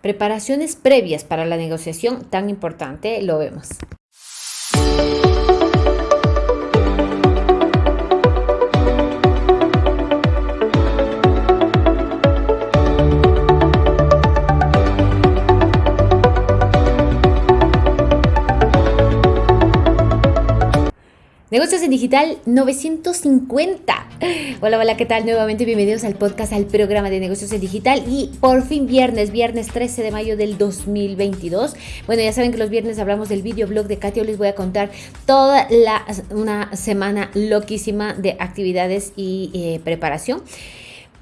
preparaciones previas para la negociación tan importante, lo vemos. Negocios en Digital 950. Hola, hola, ¿qué tal? Nuevamente bienvenidos al podcast, al programa de Negocios en Digital y por fin viernes, viernes 13 de mayo del 2022. Bueno, ya saben que los viernes hablamos del videoblog de Katia. Les voy a contar toda la, una semana loquísima de actividades y eh, preparación.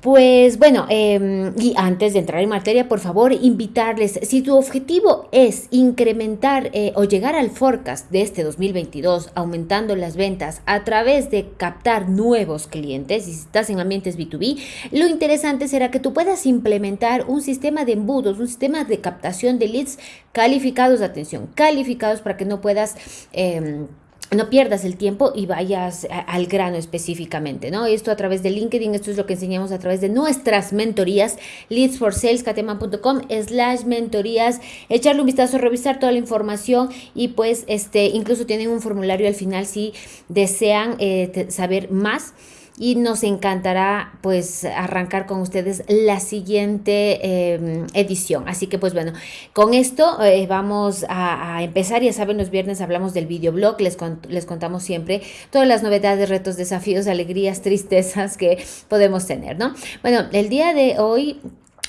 Pues bueno, em, y antes de entrar en materia, por favor, invitarles, si tu objetivo es incrementar eh, o llegar al forecast de este 2022, aumentando las ventas a través de captar nuevos clientes, y si estás en ambientes B2B, lo interesante será que tú puedas implementar un sistema de embudos, un sistema de captación de leads calificados, atención, calificados para que no puedas... Eh, no pierdas el tiempo y vayas al grano específicamente, ¿no? Esto a través de LinkedIn, esto es lo que enseñamos a través de nuestras mentorías, leadsforsalescateman.com slash mentorías, echarle un vistazo, revisar toda la información y pues este, incluso tienen un formulario al final si desean eh, saber más y nos encantará pues arrancar con ustedes la siguiente em, edición. Así que pues bueno, con esto eh, vamos a, empezar. Ya saben, los viernes hablamos del videoblog, les, les contamos siempre todas las novedades, retos, desafíos, alegrías, tristezas que podemos tener, ¿no? Bueno, el día de hoy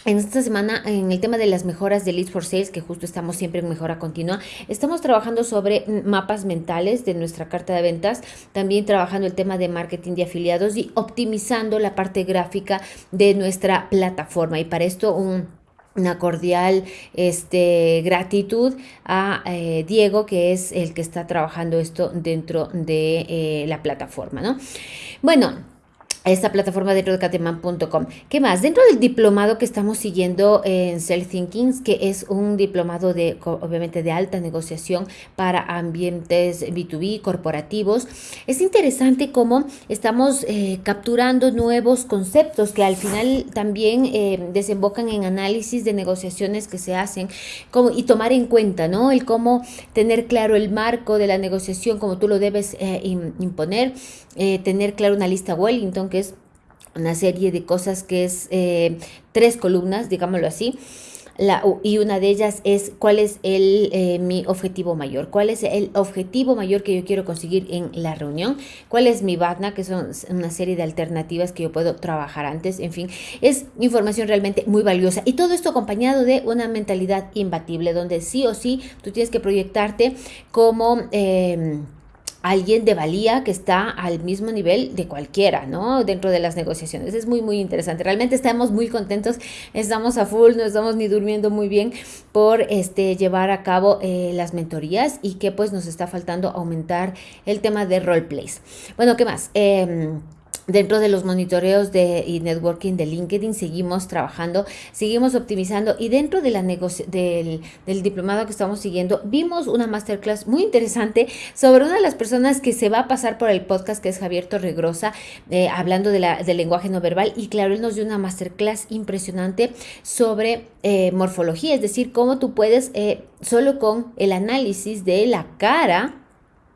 en esta semana, en el tema de las mejoras de Leads for Sales, que justo estamos siempre en mejora continua, estamos trabajando sobre mapas mentales de nuestra carta de ventas, también trabajando el tema de marketing de afiliados y optimizando la parte gráfica de nuestra plataforma. Y para esto una cordial este, gratitud a eh, Diego, que es el que está trabajando esto dentro de eh, la plataforma, ¿no? Bueno, esta plataforma dentro de cateman.com. ¿Qué más? Dentro del diplomado que estamos siguiendo en Self Thinking, que es un diplomado de, obviamente, de alta negociación para ambientes B2B corporativos, es interesante cómo estamos eh, capturando nuevos conceptos que al final también eh, desembocan en análisis de negociaciones que se hacen como, y tomar en cuenta, ¿no? El cómo tener claro el marco de la negociación, como tú lo debes eh, imponer, tener claro una lista Wellington, que una serie de cosas que es eh, tres columnas, digámoslo así. La, y una de ellas es cuál es el, eh, mi objetivo mayor, cuál es el objetivo mayor que yo quiero conseguir en la reunión, cuál es mi BATNA, que son una serie de alternativas que yo puedo trabajar antes, en fin, es información realmente muy valiosa. Y todo esto acompañado de una mentalidad imbatible, donde sí o sí tú tienes que proyectarte como... Eh, alguien de valía que está al mismo nivel de cualquiera, ¿no? Dentro de las negociaciones. Es muy, muy interesante. Realmente estamos muy contentos, estamos a full, no estamos ni durmiendo muy bien por este, llevar a cabo eh, las mentorías y que pues nos está faltando aumentar el tema de roleplays. Bueno, ¿qué más? Eh, Dentro de los monitoreos de, y networking de LinkedIn seguimos trabajando, seguimos optimizando y dentro de la del, del, diplomado que estamos siguiendo vimos una masterclass muy interesante sobre una de las personas que se va a pasar por el podcast que es Javier Torregrosa eh, hablando de del lenguaje no verbal y claro, él nos dio una masterclass impresionante sobre eh, morfología, es decir, cómo tú puedes eh, solo con el análisis de la cara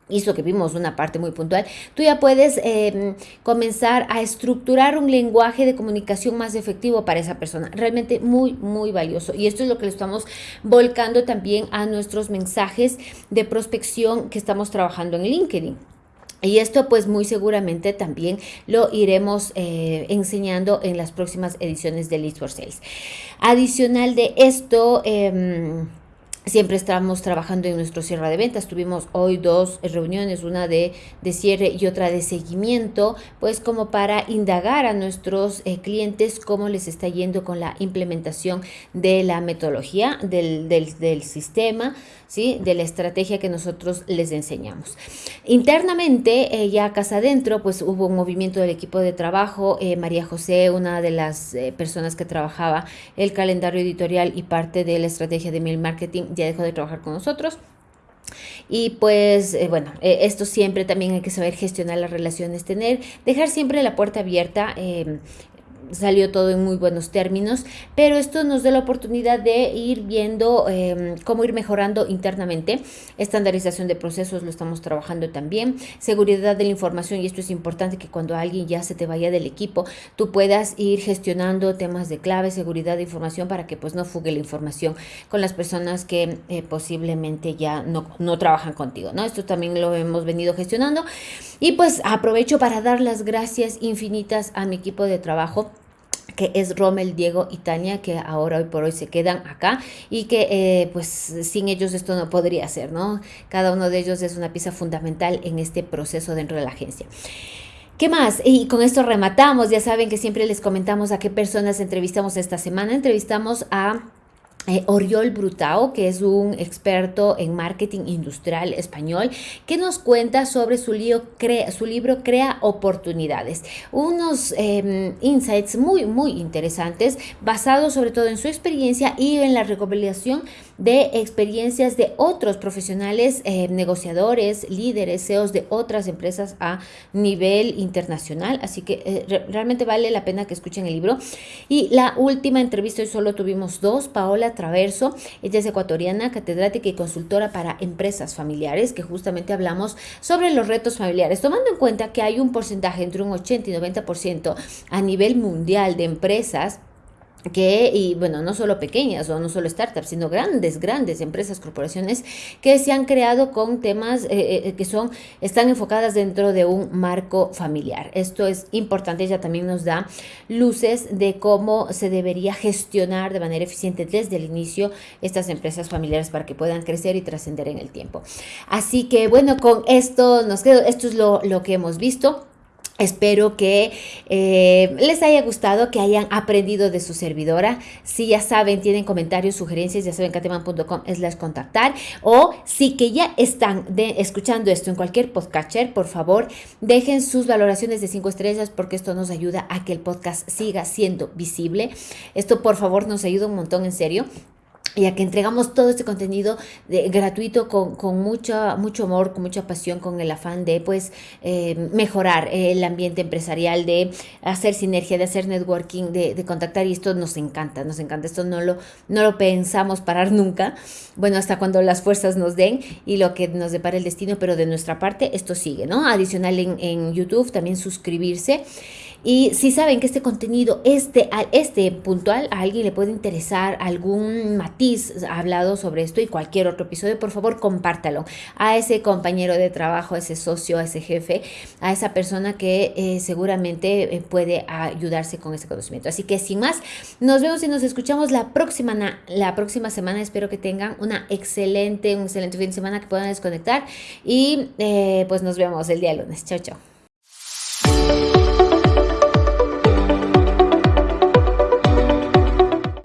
hizo que vimos una parte muy puntual, tú ya puedes em, comenzar a estructurar un lenguaje de comunicación más efectivo para esa persona. Realmente muy, muy valioso. Y esto es lo que le estamos volcando también a nuestros mensajes de prospección que estamos trabajando en LinkedIn. Y esto pues muy seguramente también lo iremos eh, enseñando en las próximas ediciones de List for Sales. Adicional de esto... Eh, Siempre estamos trabajando en nuestro cierre de ventas. Tuvimos hoy dos reuniones, una de, de cierre y otra de seguimiento, pues como para indagar a nuestros eh, clientes cómo les está yendo con la implementación de la metodología, del, del, sistema, ¿sí? de la estrategia que nosotros les enseñamos. Internamente, eh, ya casa adentro, pues hubo un movimiento del equipo de trabajo. Eh, María José, una de las personas que trabajaba el calendario editorial y parte de la estrategia de mail marketing, ya dejó de trabajar con nosotros. Y pues eh, bueno, eh, esto siempre también hay que saber gestionar las relaciones, tener, dejar siempre la puerta abierta. Em, salió todo en muy buenos términos, pero esto nos da la oportunidad de ir viendo em, cómo ir mejorando internamente. Estandarización de procesos lo estamos trabajando también. Seguridad de la información, y esto es importante que cuando alguien ya se te vaya del equipo, tú puedas ir gestionando temas de clave, seguridad de información para que pues no fugue la información con las personas que eh, posiblemente ya no, no trabajan contigo, ¿no? Esto también lo hemos venido gestionando. Y pues aprovecho para dar las gracias infinitas a mi equipo de trabajo que es Rommel, Diego y Tania, que ahora hoy por hoy se quedan acá y que eh, pues sin ellos esto no podría ser, ¿no? Cada uno de ellos es una pieza fundamental en este proceso dentro de la agencia. ¿Qué más? Y con esto rematamos. Ya saben que siempre les comentamos a qué personas entrevistamos esta semana. Entrevistamos a eh, Oriol Brutao, que es un experto en marketing industrial español, que nos cuenta sobre su, libro Crea Oportunidades. Unos em, insights muy, muy interesantes, basados sobre todo en su experiencia y en la recopilación de experiencias de otros profesionales, eh, negociadores, líderes, CEOs de otras empresas a nivel internacional. Así que eh, realmente vale la pena que escuchen el libro. Y la última entrevista, hoy solo tuvimos dos, Paola Traverso, ella es ecuatoriana, catedrática y consultora para empresas familiares, que justamente hablamos sobre los retos familiares, tomando en cuenta que hay un porcentaje entre un 80 y 90% a nivel mundial de empresas que, y bueno, no solo pequeñas o no solo startups, sino grandes, grandes empresas, corporaciones que se han creado con temas eh, eh, que son, están enfocadas dentro de un marco familiar. Esto es importante, ella también nos da luces de cómo se debería gestionar de manera eficiente desde el inicio estas empresas familiares para que puedan crecer y trascender en el tiempo. Así que bueno, con esto nos quedo, esto es lo, lo que hemos visto. Espero que eh, les haya gustado, que hayan aprendido de su servidora. Si ya saben, tienen comentarios, sugerencias, ya saben, cateman.com las contactar. O si que ya están escuchando esto en cualquier podcatcher, por favor, dejen sus valoraciones de 5 estrellas porque esto nos ayuda a que el podcast siga siendo visible. Esto, por favor, nos ayuda un montón, en serio ya que entregamos todo este contenido de, gratuito con, con mucho amor, con mucha pasión, con el afán de pues eh, mejorar el ambiente empresarial, de hacer sinergia, de hacer networking, de, de, contactar y esto nos encanta, nos encanta, esto no lo, no lo pensamos parar nunca, bueno, hasta cuando las fuerzas nos den y lo que nos depara el destino, pero de nuestra parte esto sigue, ¿no? Adicional en, en YouTube, también suscribirse. Y si saben que este contenido, este, este puntual, a alguien le puede interesar algún matiz hablado sobre esto y cualquier otro episodio, por favor compártalo a ese compañero de trabajo, a ese socio, a ese jefe, a esa persona que eh, seguramente eh, puede ayudarse con ese conocimiento. Así que sin más, nos vemos y nos escuchamos la próxima, la próxima semana. Espero que tengan una excelente, un excelente fin de semana, que puedan desconectar y eh, pues nos vemos el día lunes. Chao, chao.